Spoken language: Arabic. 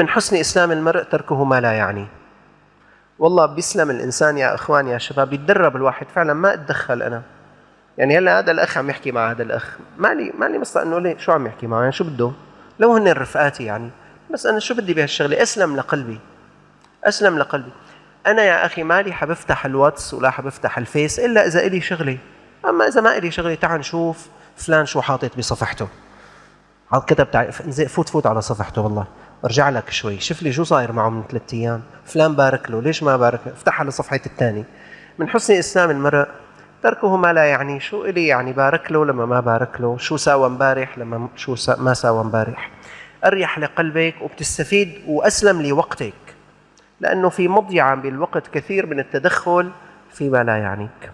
من حسن إسلام المرء تركه ما لا يعني. والله بيسلم الإنسان يا إخوان يا شباب يتدرب الواحد. فعلا ما أتدخل أنا. يعني هلأ هذا الأخ عم يحكي مع هذا الأخ. مالي مالي مصدق إنه ليه شو عم يحكي معه؟ يعني شو بده؟ لو هن رفقاتي يعني. بس أنا شو بدي بهالشغلة؟ أسلم لقلبي. أسلم لقلبي. أنا يا أخي مالي حبفتح الواتس ولا حبفتح الفيس إلا إذا إلي شغلة. أما إذا ما إلي شغلة تعال نشوف فلان شو حاطط بصفحته. كتب فوت فوت على صفحته والله. ارجع لك شوي. شوف لي شو صاير معه من ثلاث أيام. فلان بارك له ليش ما بارك؟ له افتح على صفحة الثاني من حسن إسلام المرء تركه ما لا يعني. شو إلي يعني بارك له لما ما بارك له؟ شو ساوى امبارح لما شو سا ما ساوى امبارح؟ أريح لقلبك وبتستفيد وأسلم لوقتك لأنه في مضيعة بالوقت كثير من التدخل فيما لا يعنيك.